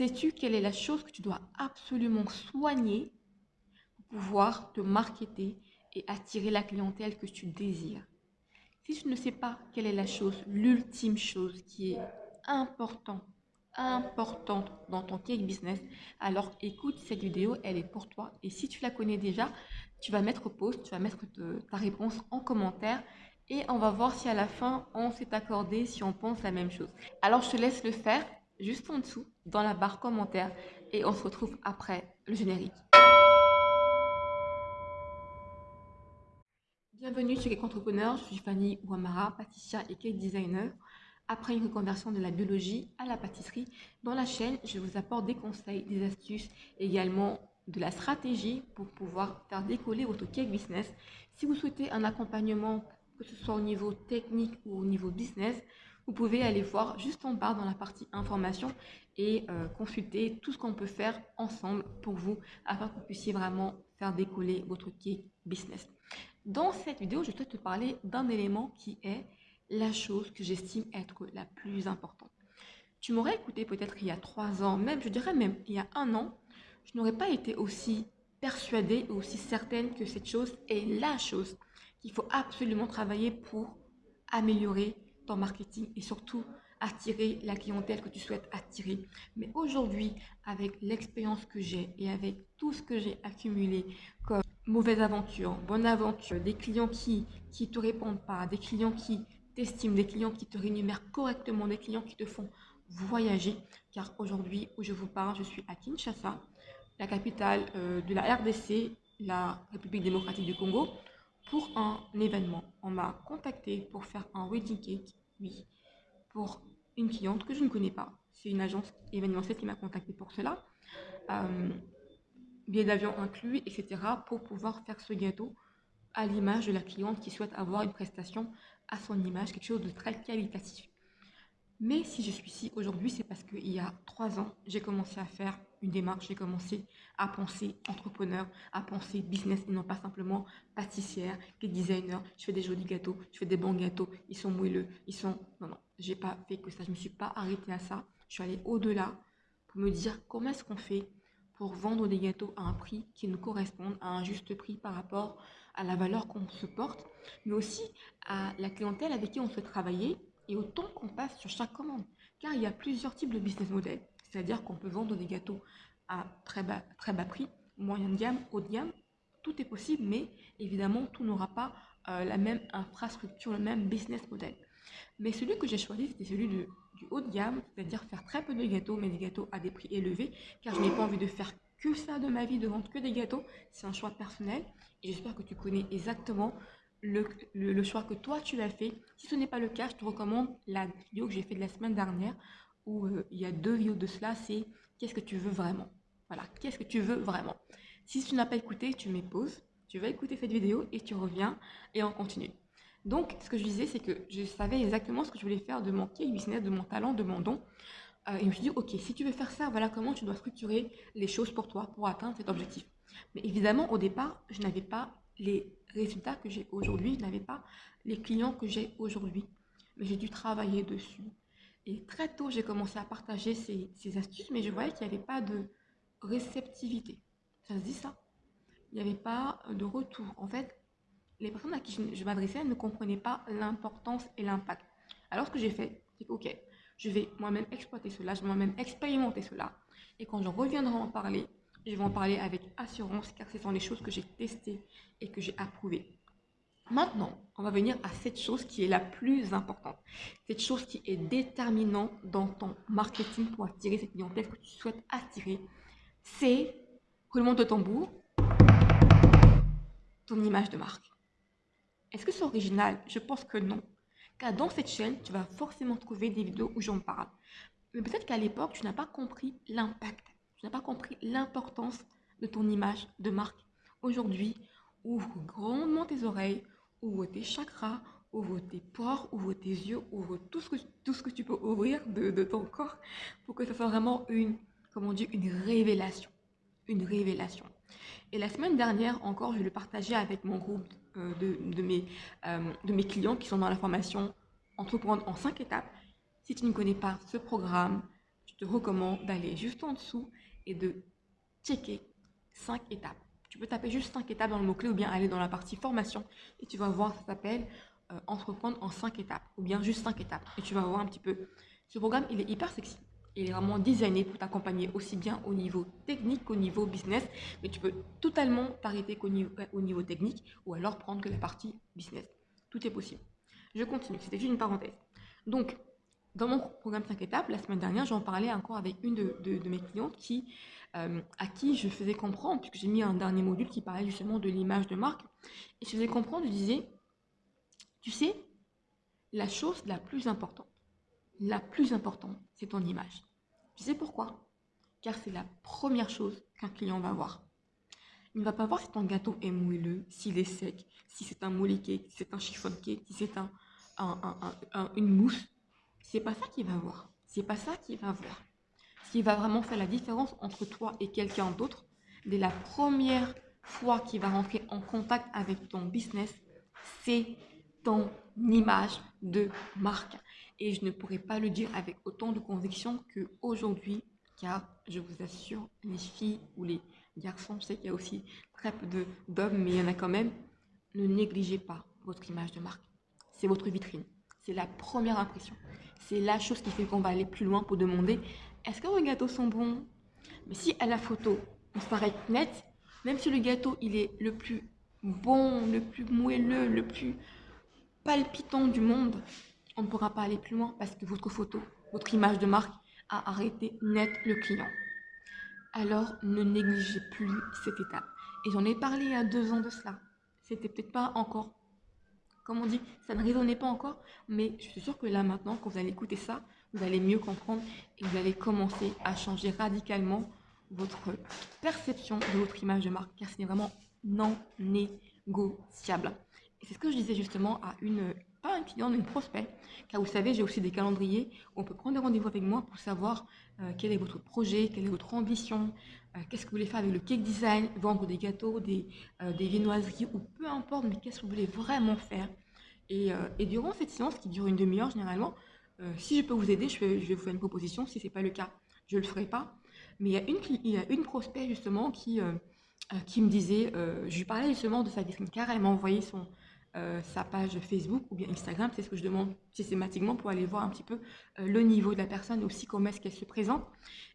Sais-tu quelle est la chose que tu dois absolument soigner pour pouvoir te marketer et attirer la clientèle que tu désires? Si tu ne sais pas quelle est la chose, l'ultime chose qui est importante, importante dans ton cake business, alors écoute cette vidéo, elle est pour toi. Et si tu la connais déjà, tu vas mettre pause, tu vas mettre ta réponse en commentaire et on va voir si à la fin on s'est accordé, si on pense la même chose. Alors je te laisse le faire juste en dessous dans la barre commentaire et on se retrouve après le générique. Bienvenue sur Cake Entrepreneur, je suis Fanny Ouamara, pâtissière et cake designer. Après une reconversion de la biologie à la pâtisserie, dans la chaîne, je vous apporte des conseils, des astuces, également de la stratégie pour pouvoir faire décoller votre cake business. Si vous souhaitez un accompagnement que ce soit au niveau technique ou au niveau business, vous pouvez aller voir juste en bas dans la partie information et euh, consulter tout ce qu'on peut faire ensemble pour vous afin que vous puissiez vraiment faire décoller votre cake business. Dans cette vidéo, je souhaite te parler d'un élément qui est la chose que j'estime être la plus importante. Tu m'aurais écouté peut-être il y a trois ans, même je dirais même il y a un an, je n'aurais pas été aussi persuadée, aussi certaine que cette chose est la chose qu'il faut absolument travailler pour améliorer ton marketing et surtout attirer la clientèle que tu souhaites attirer. Mais aujourd'hui, avec l'expérience que j'ai et avec tout ce que j'ai accumulé comme mauvaise aventure, bonne aventure, des clients qui qui te répondent pas, des clients qui t'estiment, des clients qui te rémunèrent correctement, des clients qui te font voyager. Car aujourd'hui où je vous parle, je suis à Kinshasa, la capitale euh, de la RDC, la République démocratique du Congo pour un événement. On m'a contacté pour faire un wedding cake, oui, pour une cliente que je ne connais pas. C'est une agence événementielle qui m'a contacté pour cela. Euh, billet d'avion inclus, etc. pour pouvoir faire ce gâteau à l'image de la cliente qui souhaite avoir une prestation à son image, quelque chose de très qualitatif. Mais si je suis ici aujourd'hui, c'est parce qu'il y a trois ans, j'ai commencé à faire une démarche, j'ai commencé à penser entrepreneur, à penser business et non pas simplement pâtissière, designer, je fais des jolis gâteaux, je fais des bons gâteaux, ils sont moelleux, ils sont... Non, non, j'ai pas fait que ça, je me suis pas arrêtée à ça. Je suis allée au-delà pour me dire comment est-ce qu'on fait pour vendre des gâteaux à un prix qui nous corresponde, à un juste prix par rapport à la valeur qu'on se porte, mais aussi à la clientèle avec qui on souhaite travailler et au temps qu'on passe sur chaque commande. Car il y a plusieurs types de business models. C'est-à-dire qu'on peut vendre des gâteaux à très bas, très bas prix, moyen de gamme, haut de gamme. Tout est possible, mais évidemment, tout n'aura pas euh, la même infrastructure, le même business model. Mais celui que j'ai choisi, c'était celui du haut de gamme, c'est-à-dire faire très peu de gâteaux, mais des gâteaux à des prix élevés, car je n'ai pas envie de faire que ça de ma vie, de vendre que des gâteaux. C'est un choix personnel et j'espère que tu connais exactement le, le, choix que toi tu as fait. Si ce n'est pas le cas, je te recommande la vidéo que j'ai fait de la semaine dernière euh, il y a deux vidéos de cela, c'est qu'est-ce que tu veux vraiment? Voilà, qu'est-ce que tu veux vraiment? Si tu n'as pas écouté, tu mets pause, tu vas écouter cette vidéo et tu reviens et on continue. Donc, ce que je disais, c'est que je savais exactement ce que je voulais faire de mon business, de mon talent, de mon don. Euh, et je me suis dit, ok, si tu veux faire ça, voilà comment tu dois structurer les choses pour toi, pour atteindre cet objectif. Mais évidemment, au départ, je n'avais pas les résultats que j'ai aujourd'hui, je n'avais pas les clients que j'ai aujourd'hui. Mais j'ai dû travailler dessus. Et très tôt, j'ai commencé à partager ces, astuces, mais je voyais qu'il n'y avait pas de réceptivité. Ça se dit ça? Il n'y avait pas de retour. En fait, les personnes à qui je, m'adressais ne comprenaient pas l'importance et l'impact. Alors, ce que j'ai fait, c'est que, ok, je vais moi-même exploiter cela, je vais moi-même expérimenter cela. Et quand je reviendrai en parler, je vais en parler avec assurance, car ce sont les choses que j'ai testées et que j'ai approuvées. Maintenant, on va venir à cette chose qui est la plus importante. Cette chose qui est déterminante dans ton marketing pour attirer cette clientèle que tu souhaites attirer. C'est, roulement de tambour, ton image de marque. Est-ce que c'est original? Je pense que non. Car dans cette chaîne, tu vas forcément trouver des vidéos où j'en parle. Mais peut-être qu'à l'époque, tu n'as pas compris l'impact. Tu n'as pas compris l'importance de ton image de marque. Aujourd'hui, ouvre grandement tes oreilles, ouvre tes chakras, ouvre tes pores, ouvre tes yeux, ouvre tout ce que, tout ce que tu peux ouvrir de, ton corps pour que ce soit vraiment une, une révélation. Une révélation. Et la semaine dernière encore, je le partageais avec mon groupe euh, de, mes, euh, de mes clients qui sont dans la formation Entreprendre en cinq étapes. Si tu ne connais pas ce programme, te recommande d'aller juste en dessous et de checker 5 étapes. Tu peux taper juste 5 étapes dans le mot-clé ou bien aller dans la partie formation et tu vas voir, ça s'appelle euh, entreprendre en 5 étapes ou bien juste 5 étapes. Et tu vas voir un petit peu. Ce programme, il est hyper sexy. Il est vraiment designé pour t'accompagner aussi bien au niveau technique qu'au niveau business. Mais tu peux totalement t'arrêter qu'au niveau, au niveau technique ou alors prendre que la partie business. Tout est possible. Je continue, c'était juste une parenthèse. Donc, dans mon programme 5 étapes, la semaine dernière, j'en parlais encore avec une de, mes clientes qui, euh, à qui je faisais comprendre, puisque j'ai mis un dernier module qui parlait justement de l'image de marque, et je faisais comprendre, je disais, tu sais, la chose la plus importante, la plus importante, c'est ton image. Tu sais pourquoi? Car c'est la première chose qu'un client va voir. Il ne va pas voir si ton gâteau est moelleux, s'il est sec, si c'est un cake, si c'est un chiffon cake, si c'est un, une mousse. C'est pas ça qu'il va voir. C'est pas ça qu'il va voir. Qui va vraiment faire la différence entre toi et quelqu'un d'autre, dès la première fois qu'il va rentrer en contact avec ton business, c'est ton image de marque. Et je ne pourrais pas le dire avec autant de conviction qu'aujourd'hui, car je vous assure, les filles ou les garçons, je sais qu'il y a aussi très peu d'hommes, mais il y en a quand même, ne négligez pas votre image de marque. C'est votre vitrine. C'est la première impression. C'est la chose qui fait qu'on va aller plus loin pour demander est-ce que vos gâteaux sont bons Mais si à la photo, on se paraît net, même si le gâteau il est le plus bon, le plus moelleux, le plus palpitant du monde, on ne pourra pas aller plus loin parce que votre photo, votre image de marque a arrêté net le client. Alors ne négligez plus cette étape. Et j'en ai parlé il y a deux ans de cela. C'était peut-être pas encore, comme on dit, ça ne résonnait pas encore, mais je suis sûre que là maintenant, quand vous allez écouter ça, vous allez mieux comprendre et vous allez commencer à changer radicalement votre perception de votre image de marque, car c'est vraiment non négociable. Et c'est ce que je disais justement à une, pas une cliente, mais une prospect, car vous savez, j'ai aussi des calendriers où on peut prendre rendez-vous avec moi pour savoir euh, quel est votre projet, quelle est votre ambition, euh, qu'est-ce que vous voulez faire avec le cake design, vendre des gâteaux, des, euh, des viennoiseries ou peu importe, mais qu'est-ce que vous voulez vraiment faire. Et, et durant cette séance qui dure une demi-heure généralement, si je peux vous aider, je vais, vous faire une proposition. Si ce n'est pas le cas, je ne le ferai pas. Mais il y a une, prospect justement qui, qui me disait, je lui parlais justement de sa vitrine car elle m'a envoyé son, euh, sa page Facebook ou bien Instagram, c'est ce que je demande systématiquement pour aller voir un petit peu euh, le niveau de la personne, aussi comment est-ce qu'elle se présente.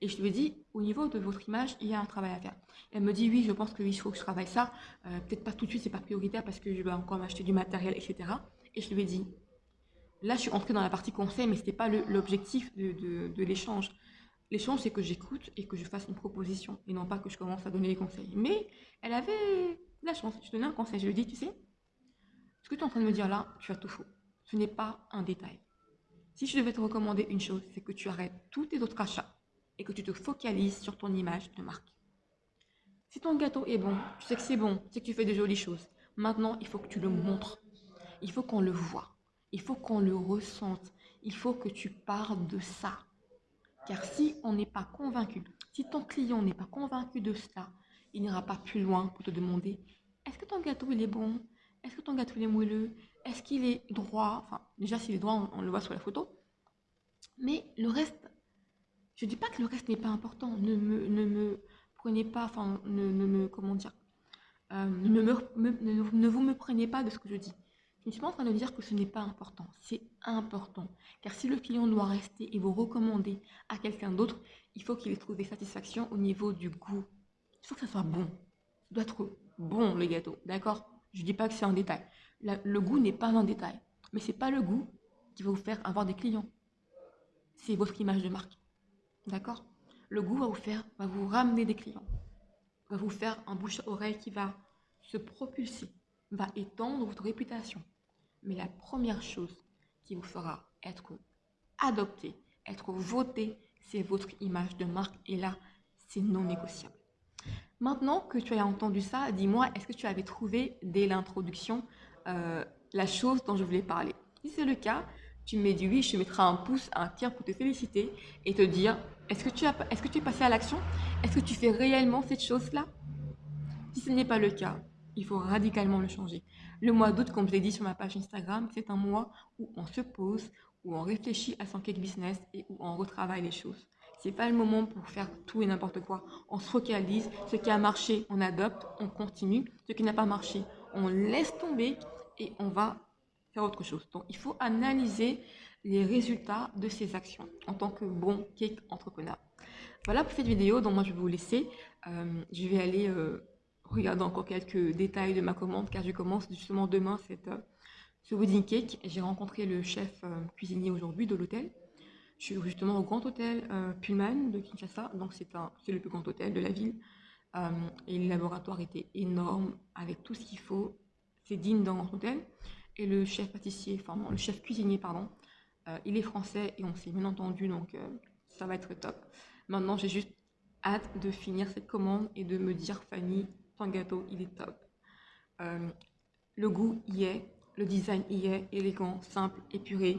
Et je lui dis, au niveau de votre image, il y a un travail à faire. Elle me dit, oui, je pense que oui, il faut que je travaille ça. Euh, peut-être pas tout de suite, c'est pas prioritaire parce que je vais encore m'acheter du matériel, etc. Et je lui ai dit, là, je suis entrée dans la partie conseil, mais ce n'était pas l'objectif de, de l'échange. L'échange, c'est que j'écoute et que je fasse une proposition et non pas que je commence à donner des conseils. Mais elle avait la chance. Je donnais un conseil. Je lui dit, tu sais, ce que tu es en train de me dire là, tu as tout faux. Ce n'est pas un détail. Si je devais te recommander une chose, c'est que tu arrêtes tous tes autres achats et que tu te focalises sur ton image de marque. Si ton gâteau est bon, tu sais que c'est bon, tu sais que tu fais des jolies choses. Maintenant, il faut que tu le montres. Il faut qu'on le voit. Il faut qu'on le ressente. Il faut que tu parles de ça. Car si on n'est pas convaincu, si ton client n'est pas convaincu de cela, il n'ira pas plus loin pour te demander est-ce que ton gâteau il est bon? Est-ce que ton gâteau est moelleux? Est-ce qu'il est droit? Enfin, déjà, s'il est droit, on, le voit sur la photo. Mais le reste, je ne dis pas que le reste n'est pas important. Ne me, ne me prenez pas, enfin, ne, me, comment dire, euh, ne, me, ne, vous me prenez pas de ce que je dis. Je suis en train de dire que ce n'est pas important. C'est important. Car si le client doit rester et vous recommander à quelqu'un d'autre, il faut qu'il ait trouvé satisfaction au niveau du goût. Il faut que ça soit bon. Ça doit être bon, le gâteau. D'accord? Je ne dis pas que c'est un détail. le goût n'est pas un détail. Mais ce n'est pas le goût qui va vous faire avoir des clients. C'est votre image de marque. D'accord? Le goût va vous faire, va vous ramener des clients. Va vous faire un bouche-oreille qui va se propulser, va étendre votre réputation. Mais la première chose qui vous fera être adopté, être voté, c'est votre image de marque. Et là, c'est non négociable. Maintenant que tu as entendu ça, dis-moi, est-ce que tu avais trouvé dès l'introduction euh, la chose dont je voulais parler? Si c'est le cas, tu me dis oui, je te mettrai un pouce, un tiers pour te féliciter et te dire est-ce que, tu as, est-ce que tu es passé à l'action? Est-ce que tu fais réellement cette chose-là? Si ce n'est pas le cas, il faut radicalement le changer. Le mois d'août, comme je l'ai dit sur ma page Instagram, c'est un mois où on se pose, où on réfléchit à son cake business et où on retravaille les choses. C'est pas le moment pour faire tout et n'importe quoi. On se focalise. Ce qui a marché, on adopte, on continue. Ce qui n'a pas marché, on laisse tomber et on va faire autre chose. Donc, il faut analyser les résultats de ces actions en tant que bon cake entrepreneur. Voilà pour cette vidéo, donc moi je vais vous laisser. Euh, je vais aller euh, regarder encore quelques détails de ma commande car je commence justement demain cette, euh, ce wedding cake. J'ai rencontré le chef cuisinier aujourd'hui de l'hôtel. Je suis justement au grand hôtel Pullman de Kinshasa, donc c'est le plus grand hôtel de la ville. et le laboratoire était énorme avec tout ce qu'il faut. C'est digne d'un grand hôtel. Et le chef pâtissier, enfin le chef cuisinier, pardon, il est français et on s'est bien entendu, donc ça va être top. Maintenant, j'ai juste hâte de finir cette commande et de me dire, Fanny, ton gâteau, il est top. Euh, le goût y est, le design y est, élégant, simple, épuré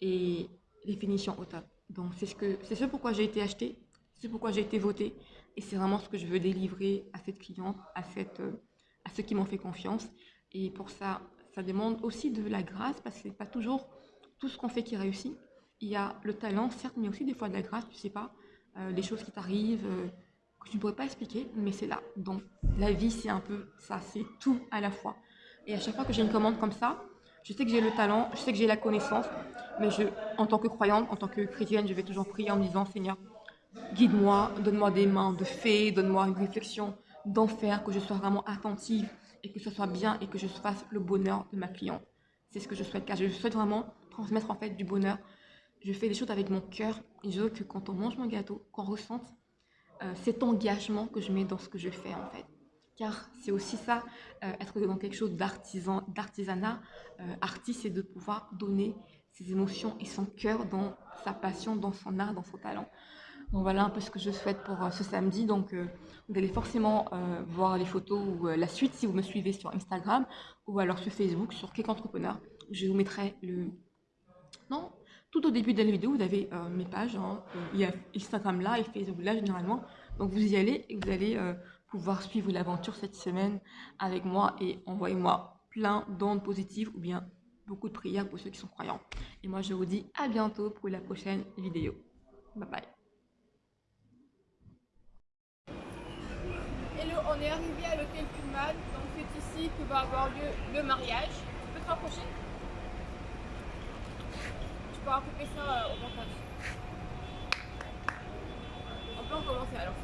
et les finitions au top. Donc, c'est ce, que, ce pourquoi j'ai été acheté, c'est pourquoi j'ai été votée et c'est vraiment ce que je veux délivrer à cette cliente, à, cette, euh, à ceux qui m'ont fait confiance. Et pour ça, ça demande aussi de la grâce parce que c'est pas toujours tout ce qu'on fait qui réussit. Il y a le talent, certes, mais aussi des fois de la grâce, tu sais pas. Euh, les choses qui t'arrivent, que tu ne pourrais pas expliquer, mais c'est là. Donc la vie, c'est un peu ça, c'est tout à la fois. Et à chaque fois que j'ai une commande comme ça, je sais que j'ai le talent, je sais que j'ai la connaissance, mais je, en tant que croyante, en tant que chrétienne, je vais toujours prier en me disant, Seigneur, guide-moi, donne-moi des mains de fée, donne-moi une réflexion d'enfer, que je sois vraiment attentive et que ce soit bien et que je fasse le bonheur de ma cliente. C'est ce que je souhaite, car je souhaite vraiment transmettre en fait du bonheur je fais des choses avec mon cœur et je veux que quand on mange mon gâteau, qu'on ressente euh, cet engagement que je mets dans ce que je fais en fait. Car c'est aussi ça, euh, être dans quelque chose d'artisan, d'artisanat, euh, artiste, c'est de pouvoir donner ses émotions et son cœur dans sa passion, dans son art, dans son talent. Donc voilà un peu ce que je souhaite pour ce samedi. Donc vous allez forcément voir les photos ou la suite si vous me suivez sur Instagram ou alors sur Facebook, sur Cake Entrepreneur. Je vous mettrai le... Non, tout au début de la vidéo, vous avez euh, mes pages. Hein. il y a Instagram là et Facebook là généralement. Donc vous y allez et vous allez euh, pouvoir suivre l'aventure cette semaine avec moi et envoyez-moi plein d'ondes positives ou bien beaucoup de prières pour ceux qui sont croyants. Et moi je vous dis à bientôt pour la prochaine vidéo. Bye bye. Hello, on est arrivé à l'hôtel Pullman, donc c'est ici que va avoir lieu le mariage. Tu peux te rapprocher? va couper ça euh, au montage. On peut en commencer alors.